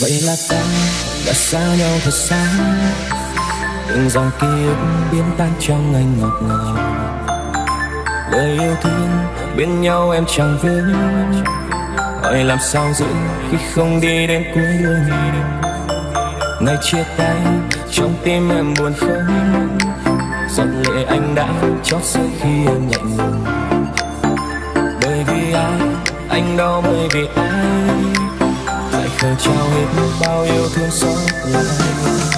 vậy là ta đã xa nhau thật xa. Từng dòng ký ức biến tan trong anh ngọt ngào. Lời yêu thương bên nhau em chẳng vướng hỏi làm sao giữ khi không đi đến cuối đường? Ngày chia tay, trong tim em buồn không? Giọt lệ anh đã chót rơi khi em lạnh lùng. Bởi vì ai, anh đau bởi vì ai? Lại trao hết bao yêu thương xót lại.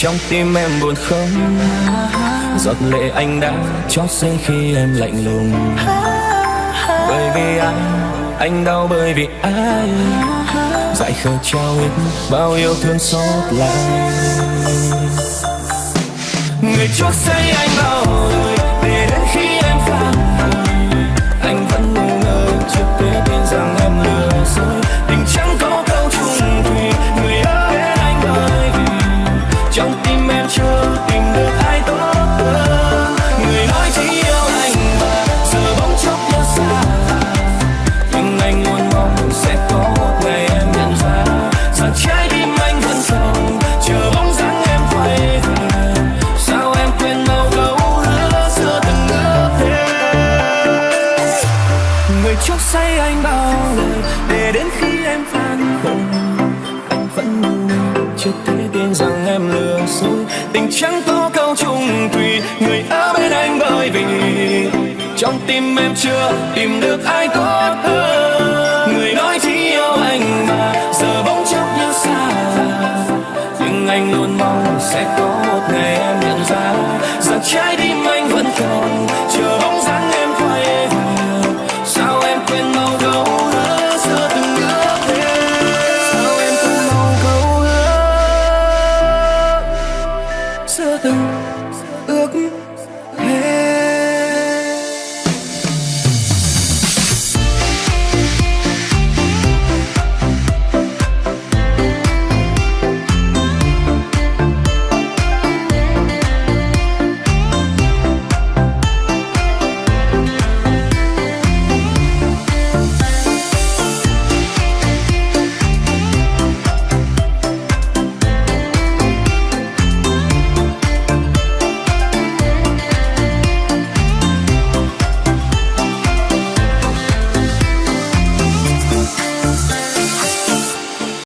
trong tim em buồn không? Giọt lệ anh đã chót rơi khi em lạnh lùng. Bởi vì anh anh đau bởi vì ai? Dại khờ trao hết bao yêu thương xót lại. Người chót say anh bao đời anh bao lời để đến khi em phản hồi anh vẫn chưa thể tin rằng em lừa dối. Tình chẳng có câu chung thủy người ở bên anh bởi vì trong tim em chưa tìm được ai tốt hơn. Người nói chỉ yêu anh mà giờ bỗng chốc như xa. Nhưng anh luôn mong sẽ có một ngày em nhận ra rằng trái tim